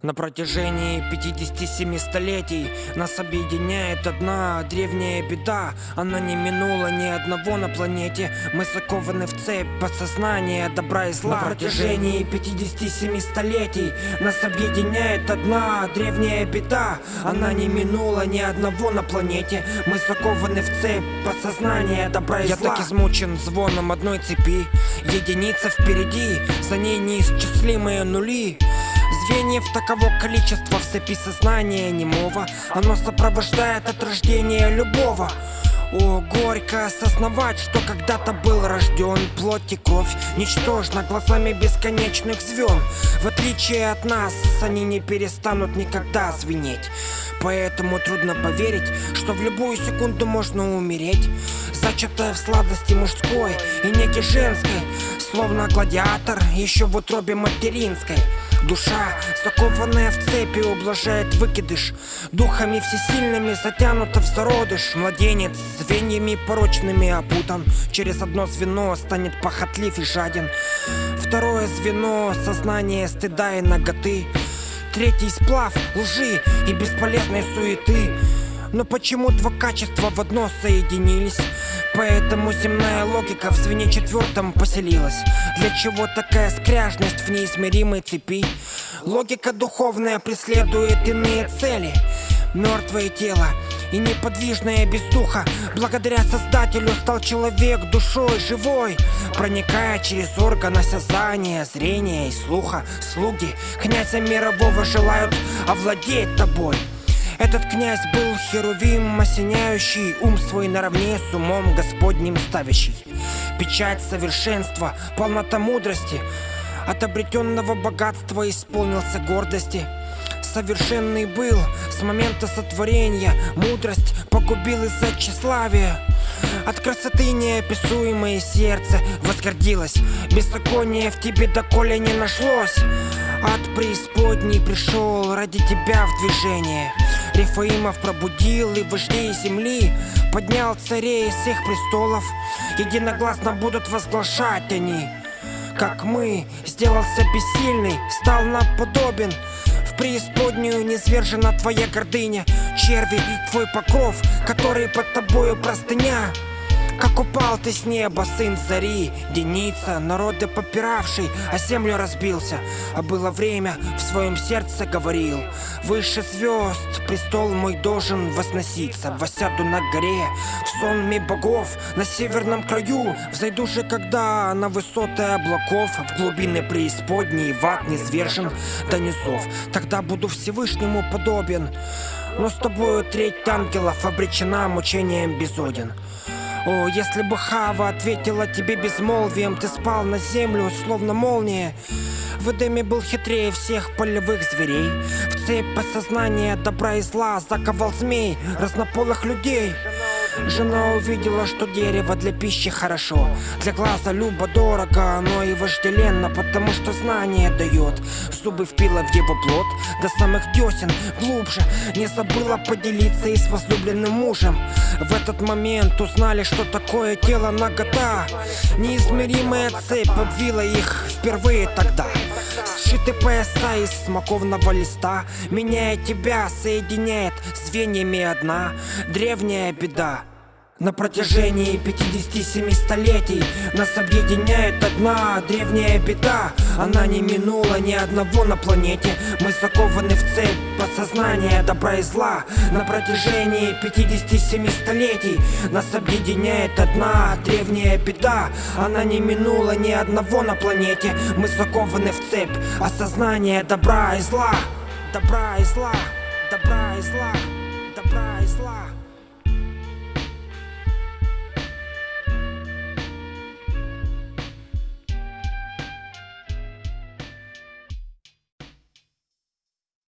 На протяжении 57 столетий нас объединяет одна древняя беда. Она не минула ни одного на планете. Мы закованы в цепь подсознания добра и зла. На протяжении 57 столетий нас объединяет одна древняя беда. Она не минула ни одного на планете. Мы закованы в цепь подсознания добра и Я зла. Я так измучен звоном одной цепи. Единица впереди, за ней неисчислимые нули Звеньев таково количество в цепи сознания немого. Оно сопровождает от рождения любого. О, горько осознавать, что когда-то был рожден. Плоть и кровь ничтожно глазами бесконечных звен В отличие от нас, они не перестанут никогда звенеть. Поэтому трудно поверить, что в любую секунду можно умереть. Зачатая в сладости мужской и неги женской Словно гладиатор еще в утробе материнской Душа, закованная в цепи, ублажает выкидыш. Духами всесильными затянута в зародыш. Младенец звеньями порочными опутан. Через одно звено станет похотлив и жаден. Второе звено — сознание стыда и ноготы Третий сплав лжи и бесполезной суеты но почему два качества в одно соединились? Поэтому земная логика в звене четвертом поселилась. Для чего такая скряжность в неизмеримой цепи? Логика духовная преследует иные цели. Мертвое тело и неподвижное без духа. Благодаря Создателю стал человек душой живой Проникая через органы осязания, зрения и слуха. Слуги князя мирового желают овладеть тобой этот князь был херувим, осеняющий ум свой наравне с умом Господним ставящий. Печать совершенства, полнота мудрости, от обретенного богатства исполнился гордости. Совершенный был с момента сотворения, мудрость погубил из-за тщеславия. От красоты неописуемое сердце возгордилось Беззаконие в тебе доколе не нашлось От преисподней пришел ради тебя в движение Рифаимов пробудил и вождей земли Поднял царей из всех престолов. Единогласно будут возглашать они. Как мы, сделался бессильный, стал нам подобен. В преисподнюю низвержена твоя гордыня Черви, твой покров, который под тобою простыня как упал ты с неба, сын зари, Деница, народы попиравший, а землю разбился. А было время, в своем сердце говорил Выше звезд, престол мой должен возноситься Восяду на горе, в сонме богов На северном краю, взойду же когда На высоты облаков, в глубины преисподней В ад низвержен до низов. Тогда буду Всевышнему подобен но с тобою треть ангелов обречена мучением безоден. О, если бы Хава ответила тебе безмолвием Ты спал на землю, словно молния. В Эдеме был хитрее всех полевых зверей. В цепь подсознания добра и зла Заковал змей разнополых людей Жена увидела, что дерево для пищи хорошо. Для глаза любо дорого, оно и вожделенно Потому что знание дает. Зубы впила в его плод До самых десен, глубже. Не забыла поделиться и с возлюбленным мужем. В этот момент узнали, что такое тело нагота Неизмеримая цепь обвила их впервые тогда Сшиты пояса из смоковного листа. Меняя тебя, соединяет звеньями одна. Древняя беда на протяжении 57 столетий Нас объединяет одна древняя беда. Она не минула ни одного на планете. Мы закованы в цепь подсознания добра и зла. На протяжении 57 столетий Нас объединяет одна древняя беда. Она не минула ни одного на планете. Мы закованы в цепь осознания добра и зла. Добра и зла, добра и зла, добра и зла